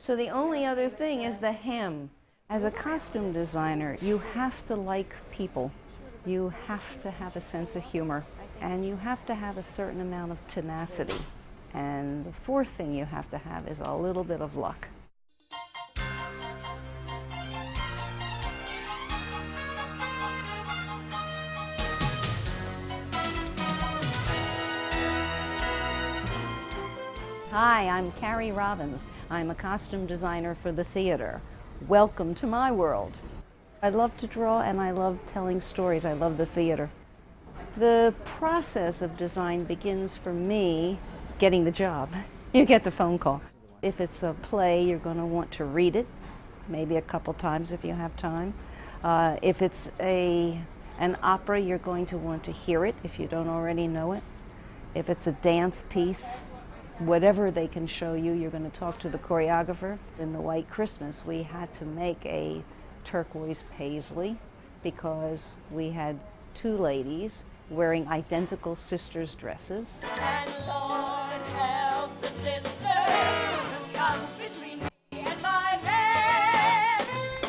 So the only other thing is the hem. As a costume designer, you have to like people. You have to have a sense of humor. And you have to have a certain amount of tenacity. And the fourth thing you have to have is a little bit of luck. Hi, I'm Carrie Robbins. I'm a costume designer for the theater. Welcome to my world. I love to draw and I love telling stories. I love the theater. The process of design begins for me getting the job. You get the phone call. If it's a play, you're going to want to read it, maybe a couple times if you have time. Uh, if it's a, an opera, you're going to want to hear it if you don't already know it. If it's a dance piece, whatever they can show you, you're going to talk to the choreographer. In the White Christmas, we had to make a turquoise paisley because we had two ladies wearing identical sisters' dresses.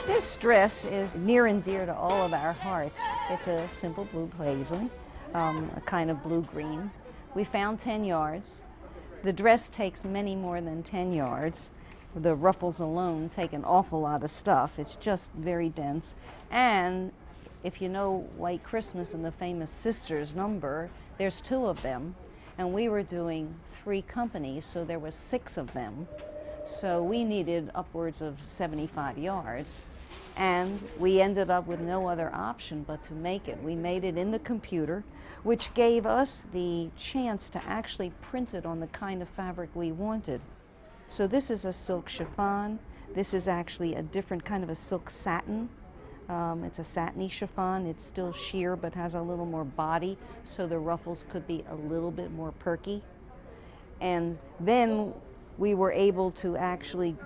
This dress is near and dear to all of our hearts. It's a simple blue paisley, um, a kind of blue-green. We found 10 yards. The dress takes many more than 10 yards. The ruffles alone take an awful lot of stuff. It's just very dense. And if you know White Christmas and the famous Sisters number, there's two of them. And we were doing three companies, so there was six of them. So we needed upwards of 75 yards. And we ended up with no other option but to make it. We made it in the computer, which gave us the chance to actually print it on the kind of fabric we wanted. So this is a silk chiffon. This is actually a different kind of a silk satin. Um, it's a satiny chiffon. It's still sheer but has a little more body, so the ruffles could be a little bit more perky. And then we were able to actually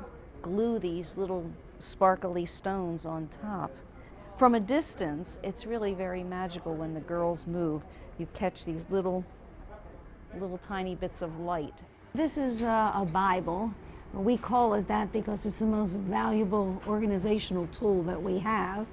glue these little sparkly stones on top. From a distance, it's really very magical when the girls move. You catch these little, little tiny bits of light. This is uh, a Bible. We call it that because it's the most valuable organizational tool that we have.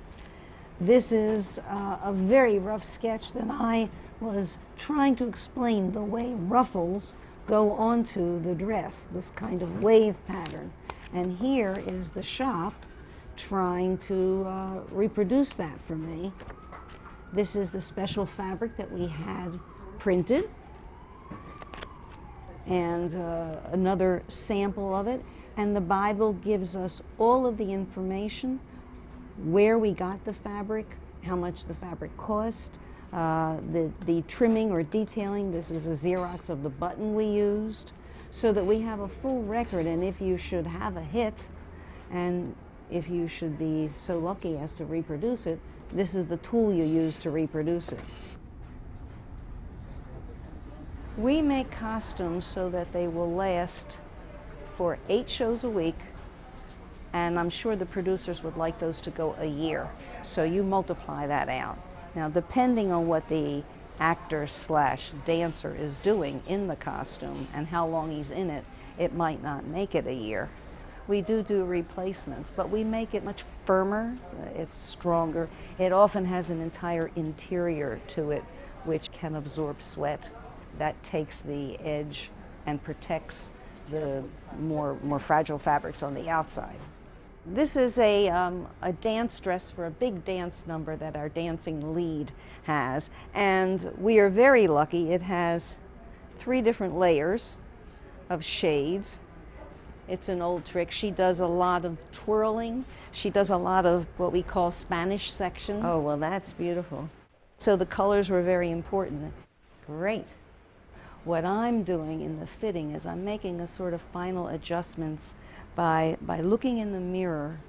This is uh, a very rough sketch that I was trying to explain the way ruffles go onto the dress, this kind of wave pattern. And here is the shop trying to uh, reproduce that for me. This is the special fabric that we had printed and uh, another sample of it. And the Bible gives us all of the information, where we got the fabric, how much the fabric cost, uh, the, the trimming or detailing. This is a Xerox of the button we used so that we have a full record and if you should have a hit and if you should be so lucky as to reproduce it, this is the tool you use to reproduce it. We make costumes so that they will last for eight shows a week and I'm sure the producers would like those to go a year. So you multiply that out. Now depending on what the actor slash dancer is doing in the costume and how long he's in it, it might not make it a year. We do do replacements, but we make it much firmer, it's stronger. It often has an entire interior to it which can absorb sweat. That takes the edge and protects the more, more fragile fabrics on the outside. This is a, um, a dance dress for a big dance number that our dancing lead has. And we are very lucky. It has three different layers of shades. It's an old trick. She does a lot of twirling. She does a lot of what we call Spanish section. Oh, well, that's beautiful. So the colors were very important. Great. What I'm doing in the fitting is I'm making a sort of final adjustments by, by looking in the mirror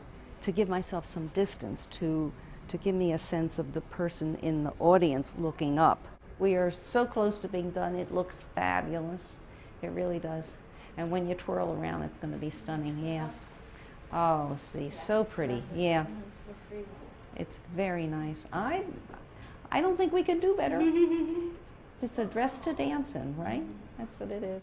to give myself some distance, to, to give me a sense of the person in the audience looking up. We are so close to being done, it looks fabulous. It really does. And when you twirl around, it's going to be stunning, yeah. Oh, see, so pretty, yeah. It's very nice. I, I don't think we could do better. it's a dress to dance in, right? That's what it is.